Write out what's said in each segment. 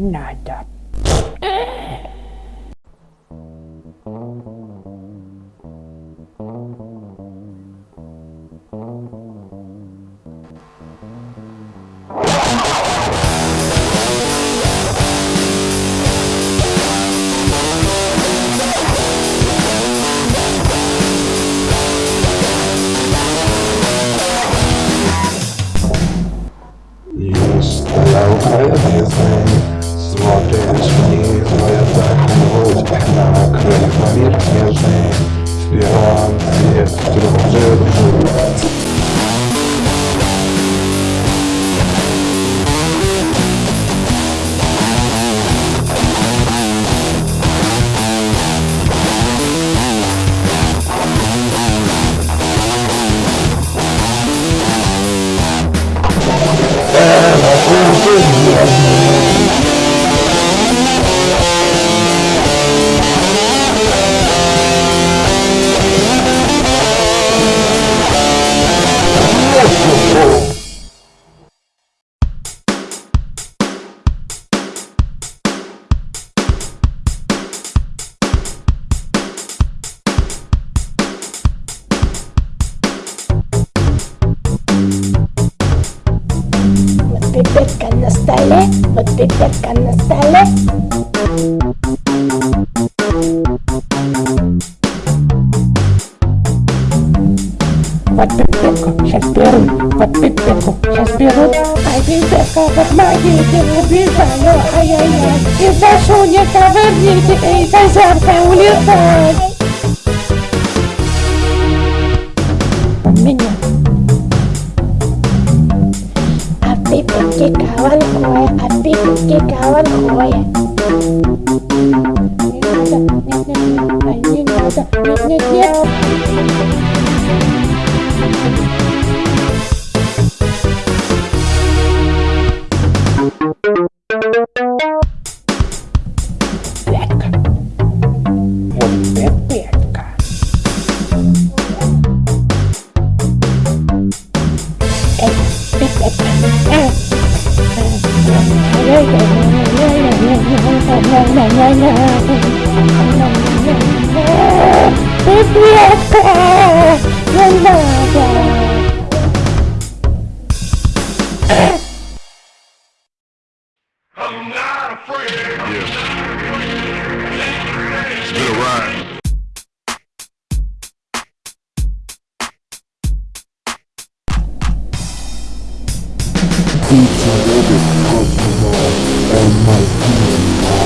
nada. Пипетка на столе. Вот пипетку сейчас беру, вот пипетку сейчас беру. Ай, пипетка, помогите, убежаю, ай-яй-яй. И прошу, не ковырните, эй, хозяйка, улетай. У меня Api pergi kawan cái cao ăn khói Ah! I'm not afraid. Yeah. It's been a ride. Each and every customer on my team.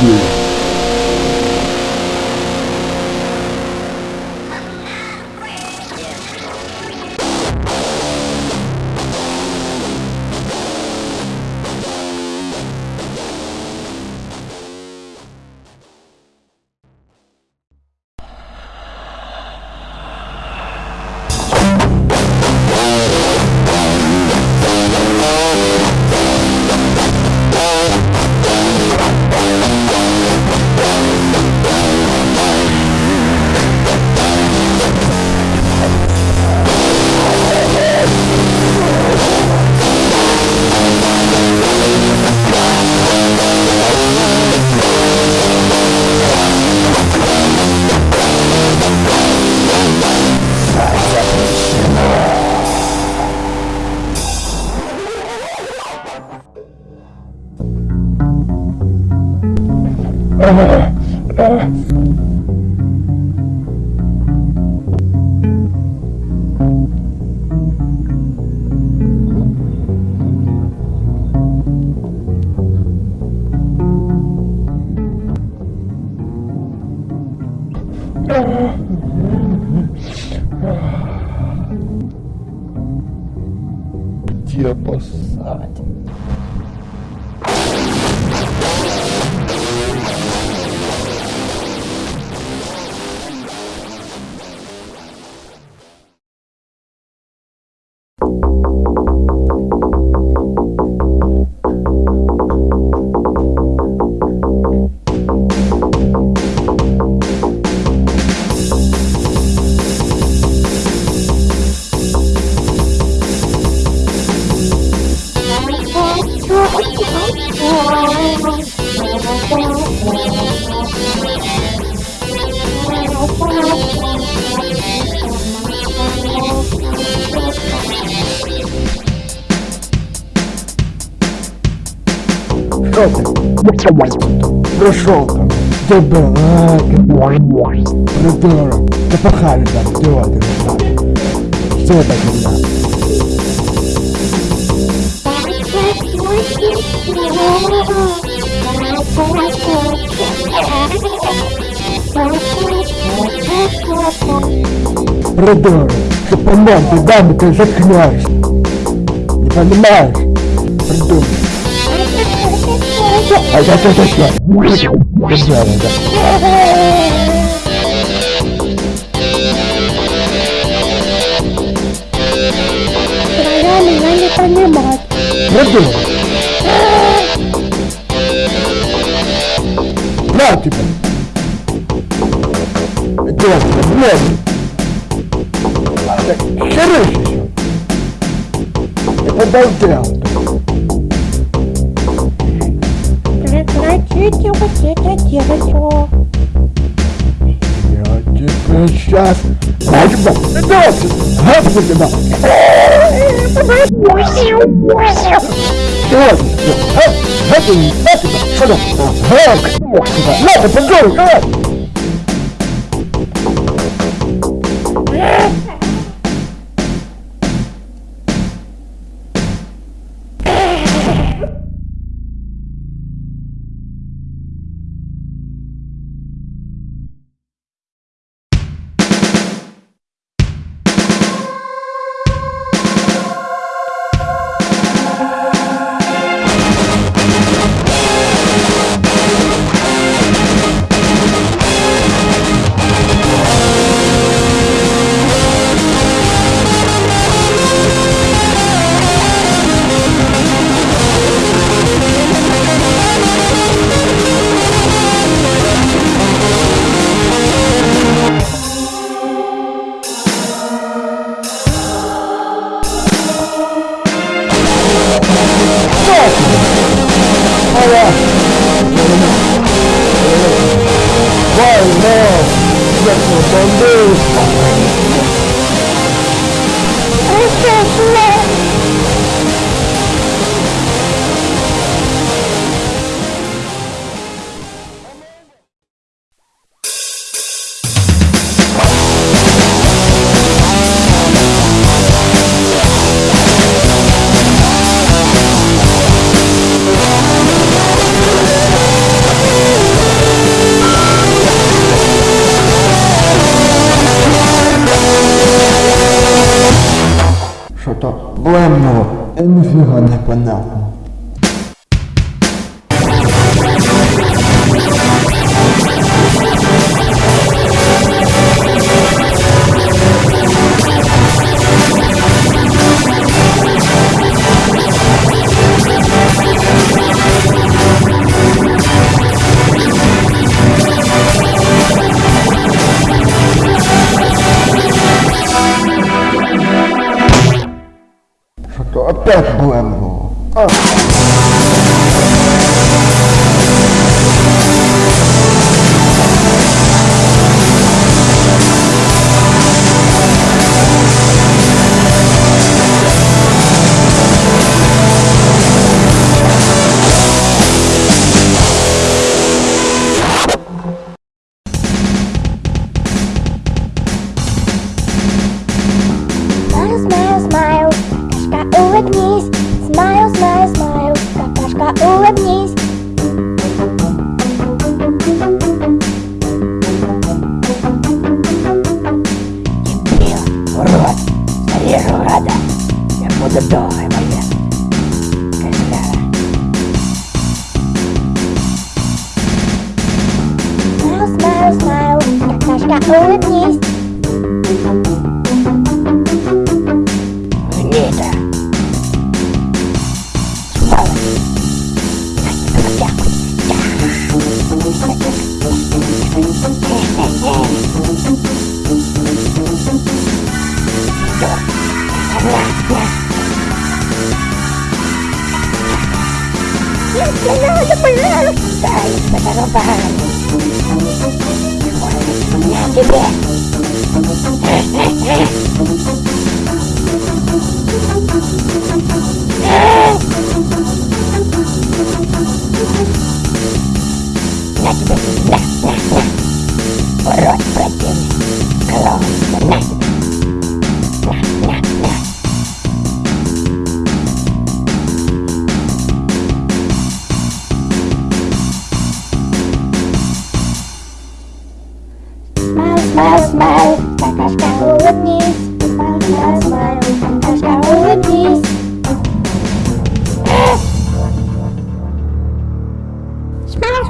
you. Ah, ah. Ты? Пришел ко мне. Дебилак. Придурок. Да пахали там, идиоты. Что так нельзя? Придурок. Что помог, даме ты заткнешь. Не понимаешь? Придурок. А я тут еще. Держала, да. Меня не понимать. Придурок. На тебя. Идиот, блядь. Херыш еще. Это обалдел. Вот это делать. О, Я тебе сейчас... Возьму. Возьму тебя. Идиот. Это не это. Что это? На, ты придурок. а! Vai, Что-то блемно. Я нифига не понятно. Até plano. Ah. Улыбнись. Смайл, смайл, смайл, какашка, улыбнись. урод. Зарежу урода. Я буду долгой моя. Смайл, смайл, смайл, какашка, улыбнись.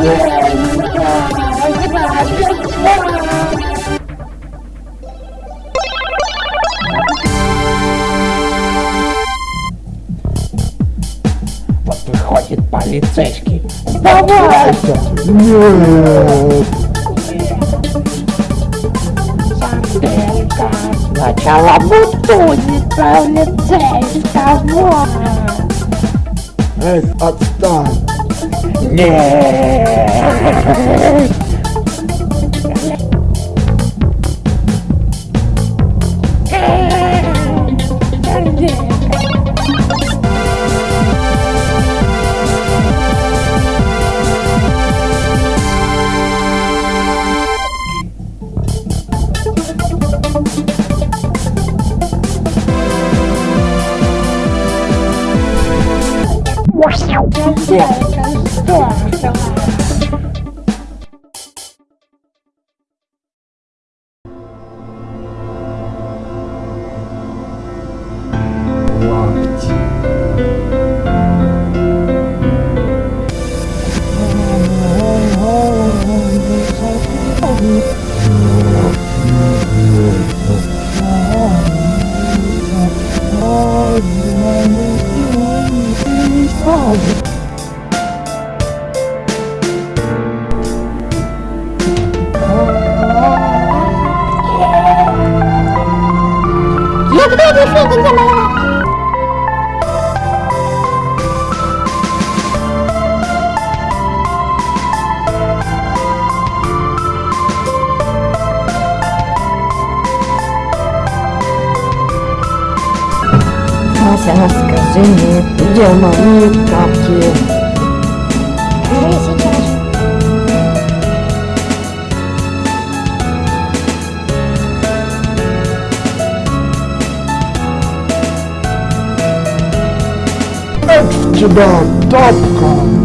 Вот выходит полицейский. Сдавайся! Санделька, сначала бутонит полицейского. Эй, отстань! Yeah. 哇塞真帅真帅真好看 Нет! Мася, скажи мне, где мои тапки? Скажи Mastodon.com